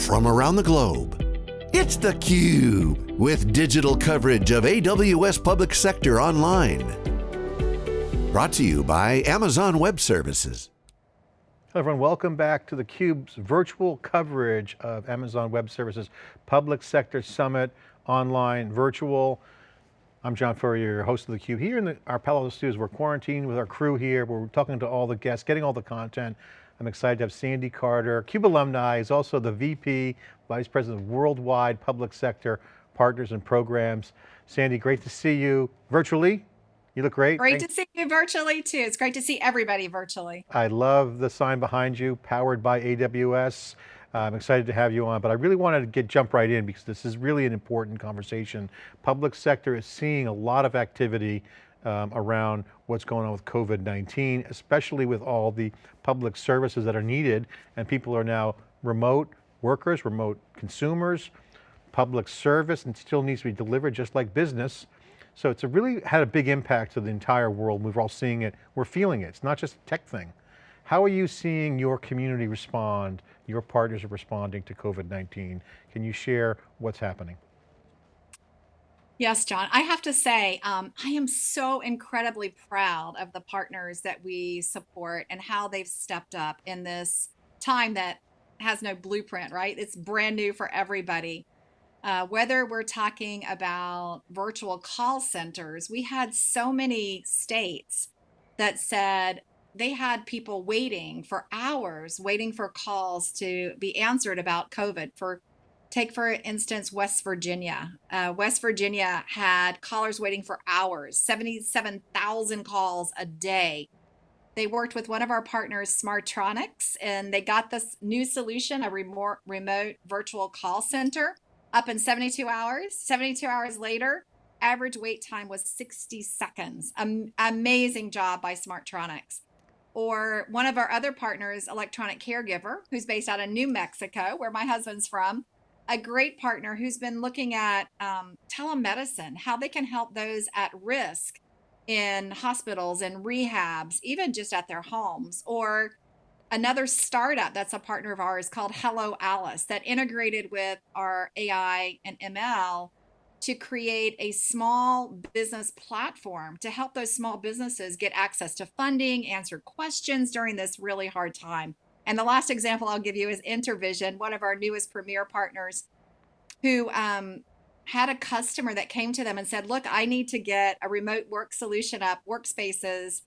from around the globe. It's theCUBE, with digital coverage of AWS Public Sector Online. Brought to you by Amazon Web Services. Hello everyone, welcome back to theCUBE's virtual coverage of Amazon Web Services Public Sector Summit, online, virtual. I'm John Furrier, your host of theCUBE. Here in the, our Palo Alto studios, we're quarantined with our crew here, we're talking to all the guests, getting all the content. I'm excited to have Sandy Carter, CUBE alumni, is also the VP, Vice President of Worldwide Public Sector Partners and Programs. Sandy, great to see you virtually. You look great. Great Thanks. to see you virtually too. It's great to see everybody virtually. I love the sign behind you, powered by AWS. I'm excited to have you on, but I really wanted to get jump right in because this is really an important conversation. Public sector is seeing a lot of activity um, around what's going on with COVID-19, especially with all the public services that are needed and people are now remote workers, remote consumers, public service and still needs to be delivered just like business. So it's really had a big impact to the entire world. We're all seeing it, we're feeling it. It's not just a tech thing. How are you seeing your community respond, your partners are responding to COVID-19? Can you share what's happening? Yes, John. I have to say, um, I am so incredibly proud of the partners that we support and how they've stepped up in this time that has no blueprint, right? It's brand new for everybody. Uh, whether we're talking about virtual call centers, we had so many states that said they had people waiting for hours, waiting for calls to be answered about COVID for Take, for instance, West Virginia. Uh, West Virginia had callers waiting for hours, 77,000 calls a day. They worked with one of our partners, Smartronix, and they got this new solution, a remote, remote virtual call center, up in 72 hours. 72 hours later, average wait time was 60 seconds. Um, amazing job by Smartronix. Or one of our other partners, Electronic Caregiver, who's based out of New Mexico, where my husband's from a great partner who's been looking at um, telemedicine, how they can help those at risk in hospitals and rehabs, even just at their homes, or another startup that's a partner of ours called Hello Alice that integrated with our AI and ML to create a small business platform to help those small businesses get access to funding, answer questions during this really hard time. And the last example I'll give you is Intervision, one of our newest premier partners, who um, had a customer that came to them and said, look, I need to get a remote work solution up, workspaces,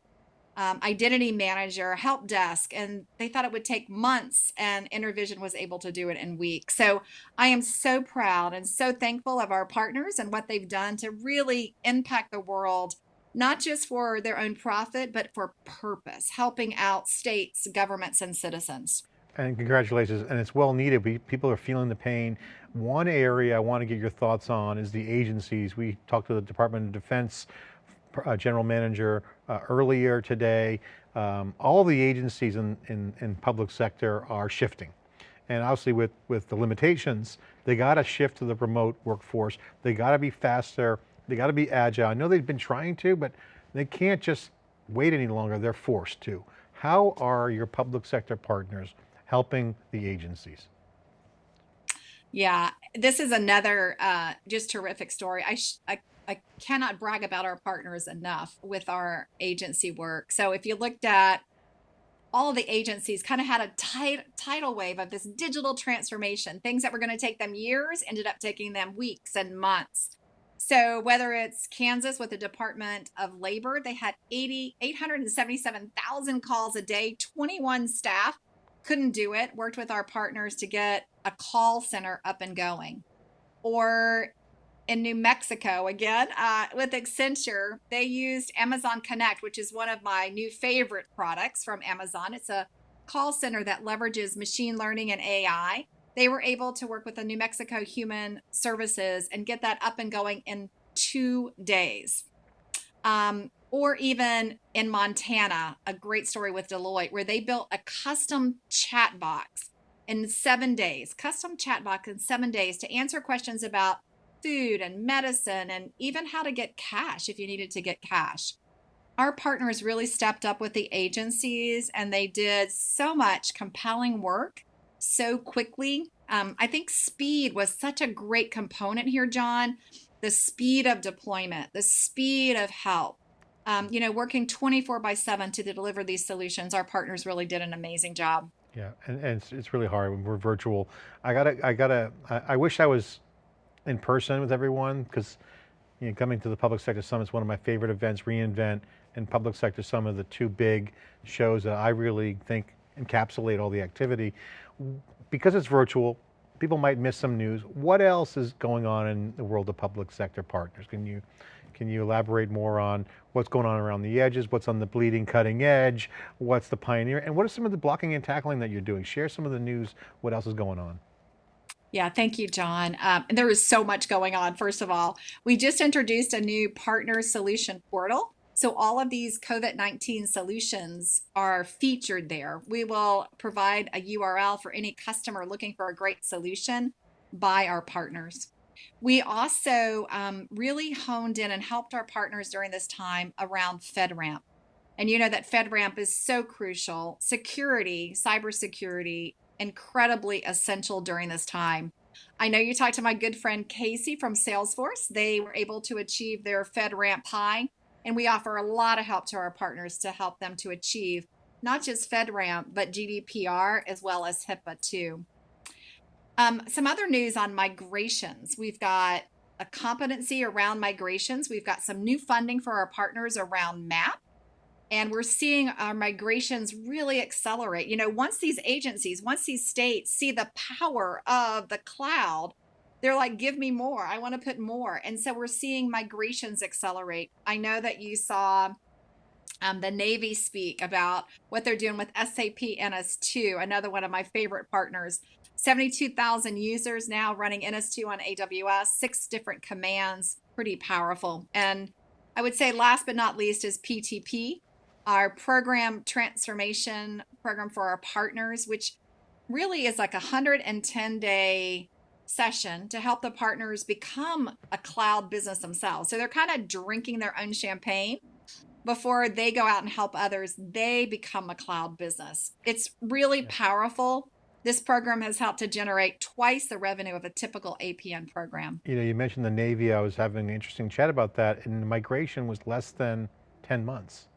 um, identity manager, help desk. And they thought it would take months and Intervision was able to do it in weeks. So I am so proud and so thankful of our partners and what they've done to really impact the world not just for their own profit, but for purpose, helping out states, governments, and citizens. And congratulations, and it's well needed. We, people are feeling the pain. One area I want to get your thoughts on is the agencies. We talked to the Department of Defense uh, General Manager uh, earlier today. Um, all the agencies in, in, in public sector are shifting. And obviously with, with the limitations, they got to shift to the remote workforce. They got to be faster, they got to be agile. I know they've been trying to, but they can't just wait any longer. They're forced to. How are your public sector partners helping the agencies? Yeah, this is another uh, just terrific story. I, I, I cannot brag about our partners enough with our agency work. So if you looked at all the agencies kind of had a tight, tidal wave of this digital transformation. Things that were going to take them years ended up taking them weeks and months. So whether it's Kansas with the Department of Labor, they had 80, 877,000 calls a day, 21 staff couldn't do it, worked with our partners to get a call center up and going. Or in New Mexico, again, uh, with Accenture, they used Amazon Connect, which is one of my new favorite products from Amazon. It's a call center that leverages machine learning and AI they were able to work with the New Mexico Human Services and get that up and going in two days. Um, or even in Montana, a great story with Deloitte, where they built a custom chat box in seven days, custom chat box in seven days to answer questions about food and medicine and even how to get cash if you needed to get cash. Our partners really stepped up with the agencies and they did so much compelling work so quickly. Um, I think speed was such a great component here, John. The speed of deployment, the speed of help. Um, you know, working 24 by 7 to deliver these solutions, our partners really did an amazing job. Yeah, and, and it's, it's really hard when we're virtual. I gotta, I gotta, I, I wish I was in person with everyone because you know, coming to the Public Sector Summit is one of my favorite events, reInvent and Public Sector Summit, the two big shows that I really think encapsulate all the activity. Because it's virtual, people might miss some news. What else is going on in the world of public sector partners? Can you, can you elaborate more on what's going on around the edges, what's on the bleeding cutting edge, what's the pioneer, and what are some of the blocking and tackling that you're doing? Share some of the news, what else is going on? Yeah, thank you, John. Um, there is so much going on. First of all, we just introduced a new partner solution portal. So all of these COVID-19 solutions are featured there. We will provide a URL for any customer looking for a great solution by our partners. We also um, really honed in and helped our partners during this time around FedRAMP. And you know that FedRAMP is so crucial. Security, cybersecurity, incredibly essential during this time. I know you talked to my good friend Casey from Salesforce. They were able to achieve their FedRAMP High, and we offer a lot of help to our partners to help them to achieve not just FedRAMP, but GDPR as well as HIPAA too. Um, some other news on migrations. We've got a competency around migrations. We've got some new funding for our partners around MAP and we're seeing our migrations really accelerate. You know, once these agencies, once these states see the power of the cloud, they're like, give me more. I want to put more. And so we're seeing migrations accelerate. I know that you saw um, the Navy speak about what they're doing with SAP NS2, another one of my favorite partners. 72,000 users now running NS2 on AWS, six different commands, pretty powerful. And I would say last but not least is PTP, our program transformation program for our partners, which really is like a 110 day session to help the partners become a cloud business themselves. So they're kind of drinking their own champagne before they go out and help others, they become a cloud business. It's really powerful. This program has helped to generate twice the revenue of a typical APN program. You know, you mentioned the Navy. I was having an interesting chat about that and the migration was less than 10 months.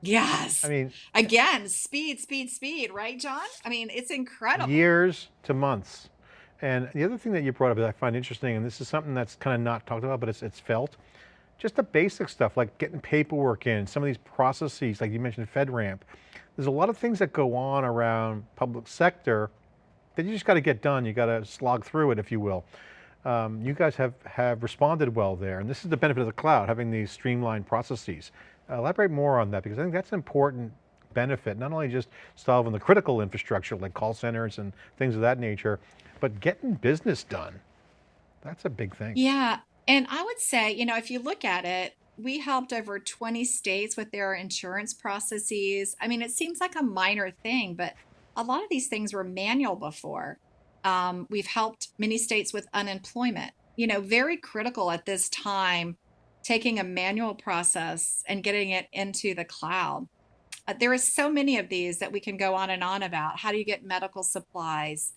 Yes. I mean, again, speed, speed, speed, right, John? I mean, it's incredible. Years to months. And the other thing that you brought up that I find interesting, and this is something that's kind of not talked about, but it's, it's felt, just the basic stuff like getting paperwork in, some of these processes, like you mentioned FedRAMP. There's a lot of things that go on around public sector that you just got to get done. You got to slog through it, if you will. Um, you guys have, have responded well there. And this is the benefit of the cloud, having these streamlined processes. Elaborate more on that because I think that's an important benefit, not only just solving the critical infrastructure like call centers and things of that nature, but getting business done. That's a big thing. Yeah. And I would say, you know, if you look at it, we helped over 20 states with their insurance processes. I mean, it seems like a minor thing, but a lot of these things were manual before. Um, we've helped many states with unemployment, you know, very critical at this time taking a manual process and getting it into the cloud. Uh, there are so many of these that we can go on and on about. How do you get medical supplies?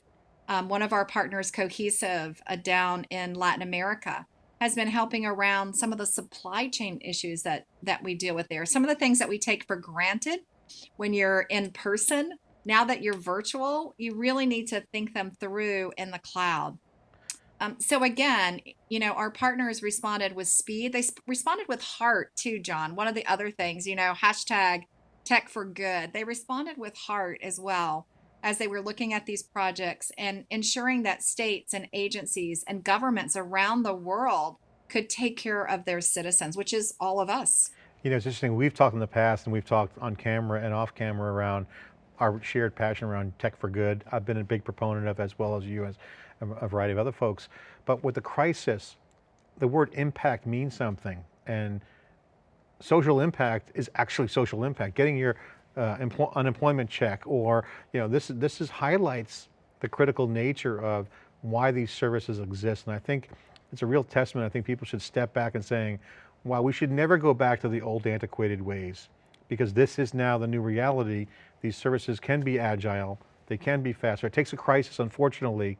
Um, one of our partners, Cohesive, uh, down in Latin America, has been helping around some of the supply chain issues that that we deal with there. Some of the things that we take for granted when you're in person. Now that you're virtual, you really need to think them through in the cloud. Um, so again, you know, our partners responded with speed. They responded with heart too, John. One of the other things, you know, hashtag tech for good. They responded with heart as well as they were looking at these projects and ensuring that states and agencies and governments around the world could take care of their citizens, which is all of us. You know, it's interesting. We've talked in the past and we've talked on camera and off camera around our shared passion around tech for good. I've been a big proponent of as well as you as a variety of other folks. But with the crisis, the word impact means something and social impact is actually social impact. Getting your uh, unemployment check or, you know, this, this is highlights the critical nature of why these services exist. And I think it's a real testament. I think people should step back and saying, wow, we should never go back to the old antiquated ways because this is now the new reality. These services can be agile, They can be faster. It takes a crisis, unfortunately,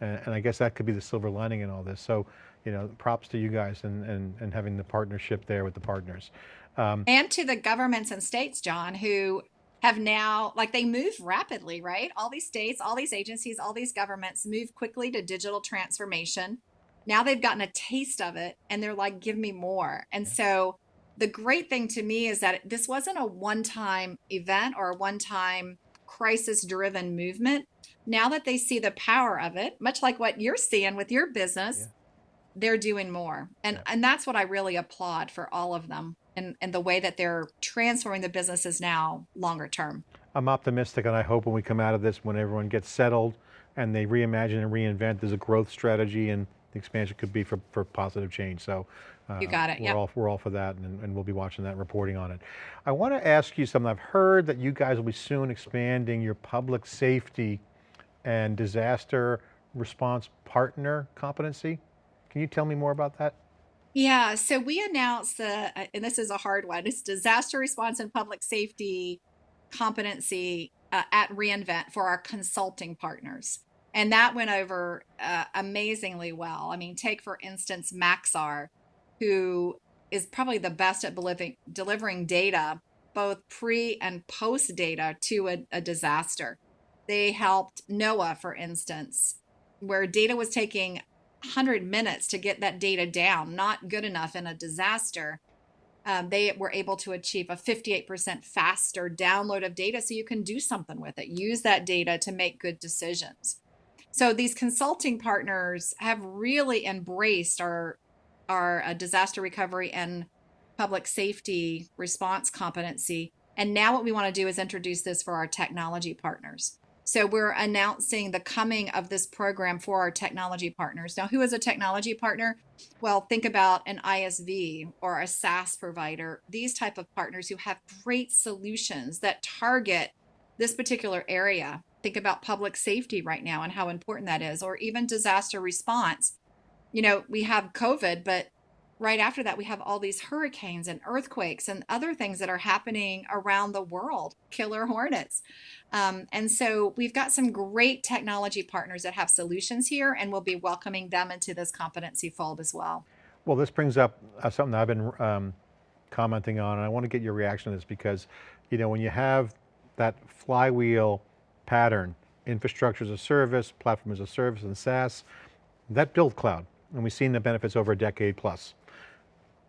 and, and I guess that could be the silver lining in all this. So, you know, props to you guys and, and, and having the partnership there with the partners. Um, and to the governments and states, John, who have now, like they move rapidly, right? All these states, all these agencies, all these governments move quickly to digital transformation. Now they've gotten a taste of it and they're like, give me more. And so the great thing to me is that this wasn't a one time event or a one time crisis driven movement. Now that they see the power of it, much like what you're seeing with your business, yeah. They're doing more. And yeah. and that's what I really applaud for all of them and, and the way that they're transforming the businesses now longer term. I'm optimistic and I hope when we come out of this, when everyone gets settled and they reimagine and reinvent, there's a growth strategy and the expansion could be for, for positive change. So uh, you got it. We're, yep. all, we're all for that and, and we'll be watching that and reporting on it. I want to ask you something. I've heard that you guys will be soon expanding your public safety and disaster response partner competency. Can you tell me more about that? Yeah, so we announced the, uh, and this is a hard one, it's disaster response and public safety competency uh, at reInvent for our consulting partners. And that went over uh, amazingly well. I mean, take for instance Maxar, who is probably the best at delivering, delivering data, both pre and post data to a, a disaster. They helped NOAA, for instance, where data was taking 100 minutes to get that data down, not good enough in a disaster. Um, they were able to achieve a 58% faster download of data so you can do something with it. Use that data to make good decisions. So these consulting partners have really embraced our our uh, disaster recovery and public safety response competency. And now what we want to do is introduce this for our technology partners. So we're announcing the coming of this program for our technology partners. Now, who is a technology partner? Well, think about an ISV or a SaaS provider, these type of partners who have great solutions that target this particular area. Think about public safety right now and how important that is, or even disaster response. You know, we have COVID, but right after that, we have all these hurricanes and earthquakes and other things that are happening around the world, killer hornets. Um, and so we've got some great technology partners that have solutions here, and we'll be welcoming them into this competency fold as well. Well, this brings up uh, something that I've been um, commenting on, and I want to get your reaction to this because, you know, when you have that flywheel pattern, infrastructure as a service, platform as a service, and SaaS, that build cloud, and we've seen the benefits over a decade plus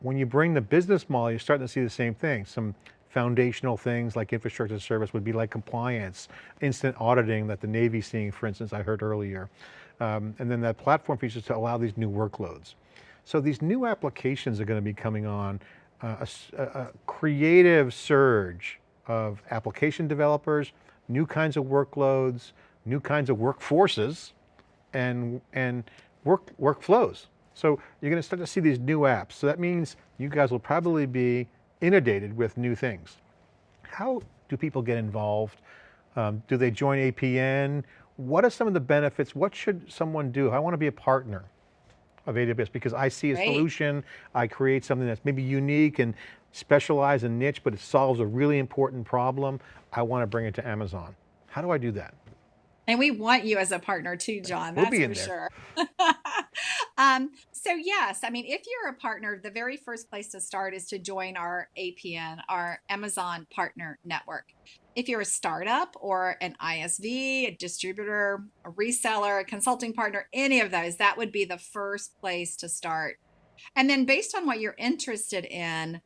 when you bring the business model, you're starting to see the same thing. Some foundational things like infrastructure service would be like compliance, instant auditing that the Navy's seeing, for instance, I heard earlier. Um, and then that platform features to allow these new workloads. So these new applications are going to be coming on, uh, a, a creative surge of application developers, new kinds of workloads, new kinds of workforces, and, and work, workflows. So you're going to start to see these new apps. So that means you guys will probably be inundated with new things. How do people get involved? Um, do they join APN? What are some of the benefits? What should someone do? I want to be a partner of AWS because I see a Great. solution, I create something that's maybe unique and specialized and niche, but it solves a really important problem. I want to bring it to Amazon. How do I do that? And we want you as a partner too, John. That's we'll for sure. um, so yes, I mean, if you're a partner, the very first place to start is to join our APN, our Amazon Partner Network. If you're a startup or an ISV, a distributor, a reseller, a consulting partner, any of those, that would be the first place to start. And then based on what you're interested in,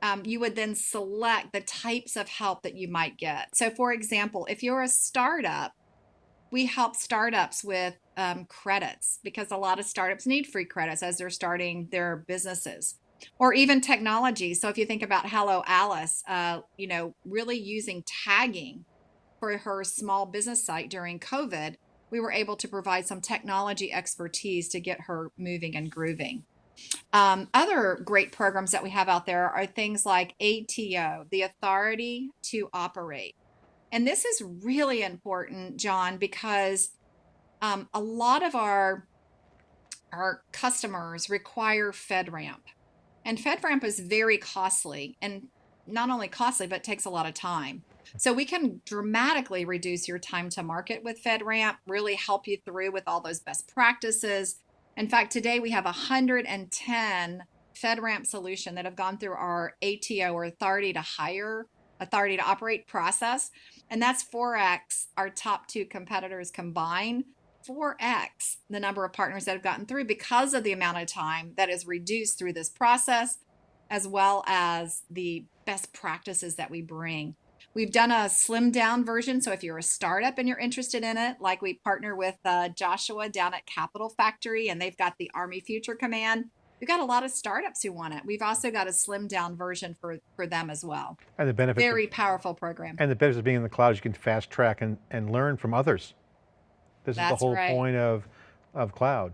um, you would then select the types of help that you might get. So for example, if you're a startup, we help startups with um, credits because a lot of startups need free credits as they're starting their businesses or even technology. So if you think about Hello Alice, uh, you know, really using tagging for her small business site during COVID, we were able to provide some technology expertise to get her moving and grooving. Um, other great programs that we have out there are things like ATO, the authority to operate. And this is really important, John, because um, a lot of our our customers require FedRAMP. And FedRAMP is very costly. And not only costly, but takes a lot of time. So we can dramatically reduce your time to market with FedRAMP, really help you through with all those best practices. In fact, today we have 110 FedRAMP solution that have gone through our ATO or authority to hire, authority to operate process. And that's 4x our top two competitors combined. 4x the number of partners that have gotten through because of the amount of time that is reduced through this process, as well as the best practices that we bring. We've done a slim down version. So if you're a startup and you're interested in it, like we partner with uh, Joshua down at Capital Factory and they've got the Army Future Command. We've got a lot of startups who want it. We've also got a slimmed down version for, for them as well. And the benefits. Very of, powerful program. And the benefits of being in the cloud is you can fast track and, and learn from others. This That's is the whole right. point of, of cloud.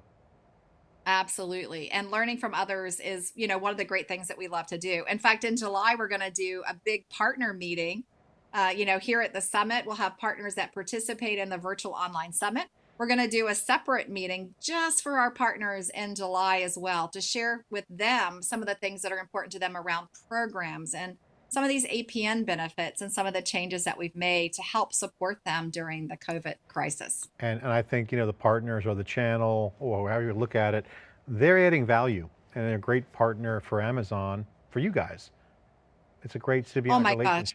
Absolutely. And learning from others is, you know, one of the great things that we love to do. In fact, in July, we're going to do a big partner meeting. Uh, you know, here at the summit, we'll have partners that participate in the virtual online summit. We're going to do a separate meeting just for our partners in July as well to share with them some of the things that are important to them around programs and some of these APN benefits and some of the changes that we've made to help support them during the COVID crisis. And, and I think, you know, the partners or the channel or however you look at it, they're adding value and they're a great partner for Amazon, for you guys. It's a great symbiotic Oh my gosh.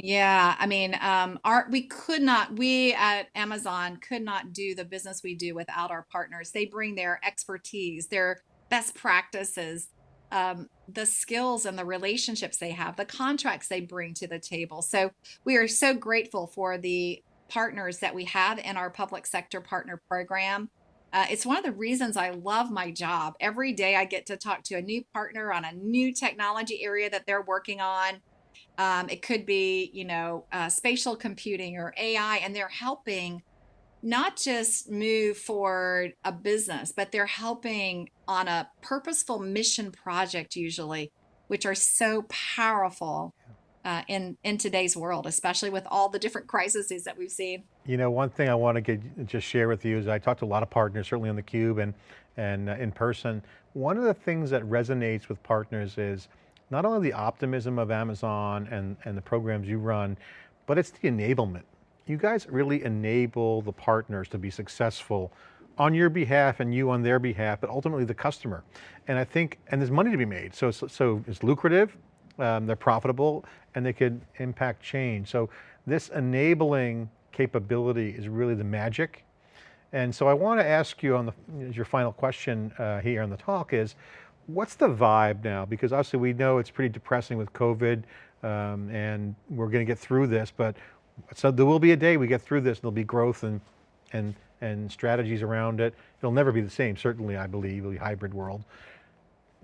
Yeah, I mean, um, our we could not, we at Amazon could not do the business we do without our partners. They bring their expertise, their best practices, um, the skills and the relationships they have, the contracts they bring to the table. So we are so grateful for the partners that we have in our public sector partner program. Uh, it's one of the reasons I love my job. Every day I get to talk to a new partner on a new technology area that they're working on. Um, it could be, you know, uh, spatial computing or AI, and they're helping not just move forward a business, but they're helping on a purposeful mission project usually, which are so powerful uh, in in today's world, especially with all the different crises that we've seen. You know, one thing I want to get, just share with you is I talked to a lot of partners, certainly on the Cube and, and uh, in person. One of the things that resonates with partners is not only the optimism of Amazon and, and the programs you run, but it's the enablement. You guys really enable the partners to be successful on your behalf and you on their behalf, but ultimately the customer. And I think, and there's money to be made. So, so, so it's lucrative, um, they're profitable, and they could impact change. So this enabling capability is really the magic. And so I want to ask you on the, your final question uh, here on the talk is, what's the vibe now? Because obviously we know it's pretty depressing with COVID um, and we're going to get through this, but so there will be a day we get through this, and there'll be growth and, and, and strategies around it. It'll never be the same, certainly I believe, a hybrid world.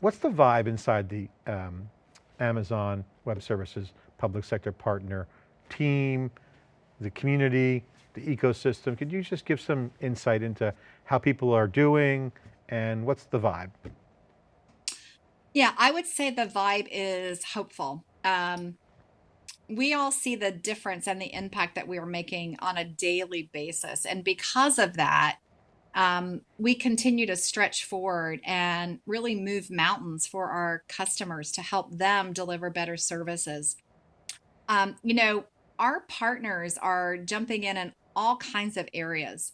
What's the vibe inside the um, Amazon Web Services public sector partner team, the community, the ecosystem? Could you just give some insight into how people are doing and what's the vibe? Yeah, I would say the vibe is hopeful. Um, we all see the difference and the impact that we are making on a daily basis. And because of that, um, we continue to stretch forward and really move mountains for our customers to help them deliver better services. Um, you know, our partners are jumping in in all kinds of areas.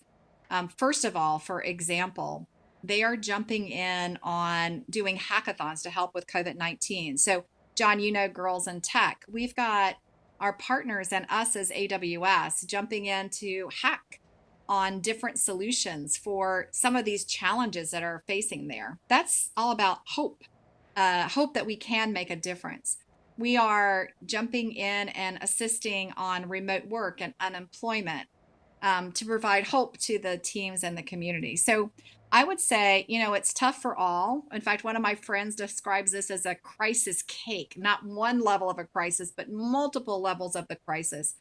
Um, first of all, for example, they are jumping in on doing hackathons to help with COVID 19. So, John, you know, Girls in Tech, we've got our partners and us as AWS jumping in to hack on different solutions for some of these challenges that are facing there. That's all about hope, uh, hope that we can make a difference. We are jumping in and assisting on remote work and unemployment um, to provide hope to the teams and the community. So I would say, you know, it's tough for all. In fact, one of my friends describes this as a crisis cake, not one level of a crisis, but multiple levels of the crisis.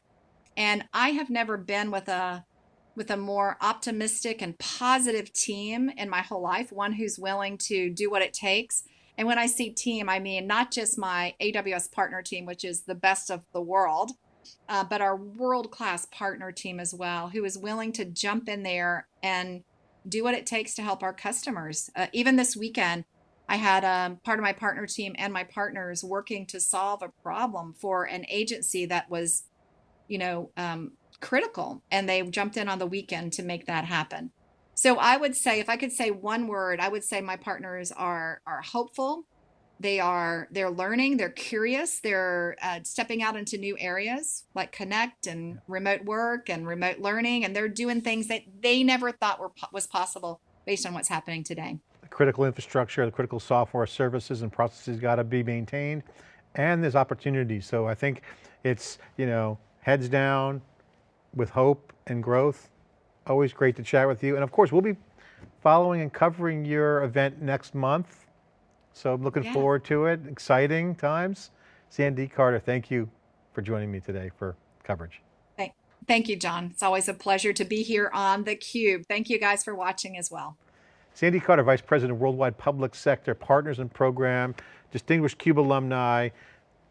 And I have never been with a with a more optimistic and positive team in my whole life, one who's willing to do what it takes. And when I see team, I mean not just my AWS partner team, which is the best of the world, uh, but our world class partner team as well, who is willing to jump in there and do what it takes to help our customers. Uh, even this weekend, I had um, part of my partner team and my partners working to solve a problem for an agency that was, you know, um, critical, and they jumped in on the weekend to make that happen. So I would say, if I could say one word, I would say my partners are are hopeful. They are they're learning, they're curious, they're uh, stepping out into new areas like connect and remote work and remote learning, and they're doing things that they never thought were was possible based on what's happening today. The critical infrastructure, the critical software services and processes got to be maintained and there's opportunities. So I think it's, you know, heads down with hope and growth. Always great to chat with you. And of course, we'll be following and covering your event next month. So I'm looking Yeah. forward to it. Exciting times. Sandy Carter, thank you for joining me today for coverage. Thank, thank you, John. It's always a pleasure to be here on theCUBE. Thank you guys for watching as well. Sandy Carter, Vice President of Worldwide Public Sector Partners and Program, distinguished CUBE alumni,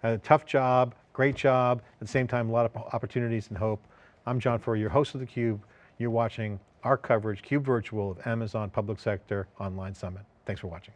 a tough job, great job, at the same time, a lot of opportunities and hope. I'm John Furrier, your host of theCUBE. You're watching our coverage, CUBE Virtual of Amazon Public Sector Online Summit. Thanks for watching.